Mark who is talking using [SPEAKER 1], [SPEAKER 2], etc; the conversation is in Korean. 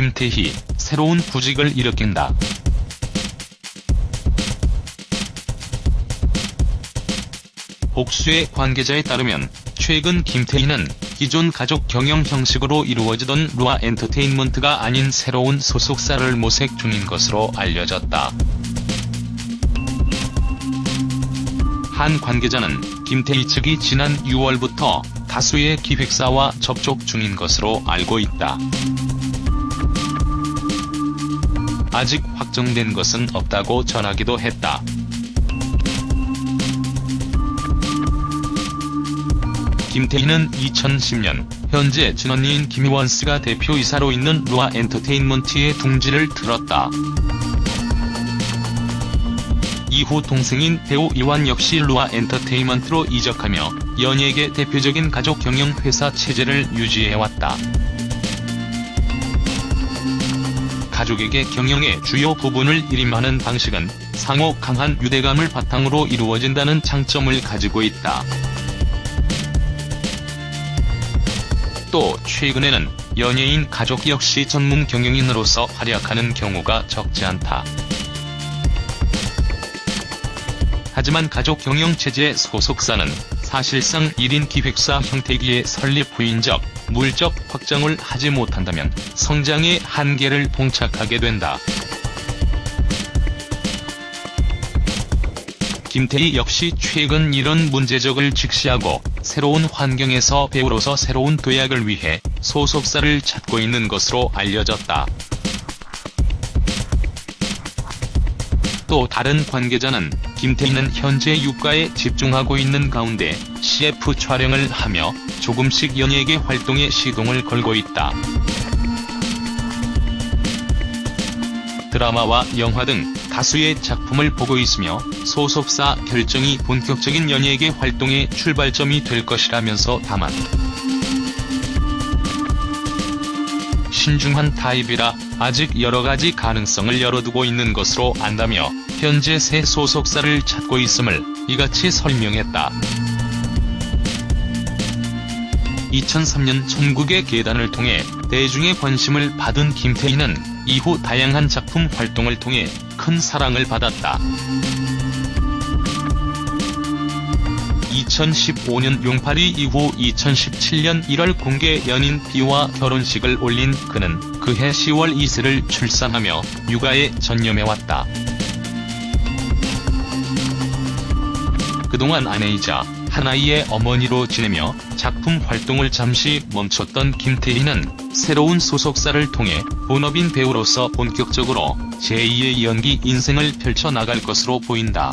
[SPEAKER 1] 김태희, 새로운 부직을 일으킨다. 복수의 관계자에 따르면 최근 김태희는 기존 가족 경영 형식으로 이루어지던 루아 엔터테인먼트가 아닌 새로운 소속사를 모색 중인 것으로 알려졌다. 한 관계자는 김태희 측이 지난 6월부터 다수의 기획사와 접촉 중인 것으로 알고 있다. 아직 확정된 것은 없다고 전하기도 했다. 김태희는 2010년 현재 진언니인 김희원스가 대표이사로 있는 루아 엔터테인먼트의 둥지를 틀었다. 이후 동생인 배우 이완 역시 루아 엔터테인먼트로 이적하며 연예계 대표적인 가족 경영 회사 체제를 유지해왔다. 가족에게 경영의 주요 부분을 일임하는 방식은 상호 강한 유대감을 바탕으로 이루어진다는 장점을 가지고 있다. 또 최근에는 연예인 가족 역시 전문 경영인으로서 활약하는 경우가 적지 않다. 하지만 가족 경영체제 소속사는 사실상 1인 기획사 형태기에 설립 후인 적, 물적 확장을 하지 못한다면 성장의 한계를 봉착하게 된다. 김태희 역시 최근 이런 문제적을 직시하고 새로운 환경에서 배우로서 새로운 도약을 위해 소속사를 찾고 있는 것으로 알려졌다. 또 다른 관계자는 김태희는 현재 육가에 집중하고 있는 가운데 CF 촬영을 하며 조금씩 연예계 활동에 시동을 걸고 있다. 드라마와 영화 등 다수의 작품을 보고 있으며 소속사 결정이 본격적인 연예계 활동의 출발점이 될 것이라면서 다만 신중한 타입이라 아직 여러가지 가능성을 열어두고 있는 것으로 안다며 현재 새 소속사를 찾고 있음을 이같이 설명했다. 2003년 천국의 계단을 통해 대중의 관심을 받은 김태희는 이후 다양한 작품 활동을 통해 큰 사랑을 받았다. 2015년 용팔이 이후 2017년 1월 공개 연인 비와 결혼식을 올린 그는 그해 10월 이슬을 출산하며 육아에 전념해왔다. 그동안 아내이자 한아이의 어머니로 지내며 작품 활동을 잠시 멈췄던 김태희는 새로운 소속사를 통해 본업인 배우로서 본격적으로 제2의 연기 인생을 펼쳐나갈 것으로 보인다.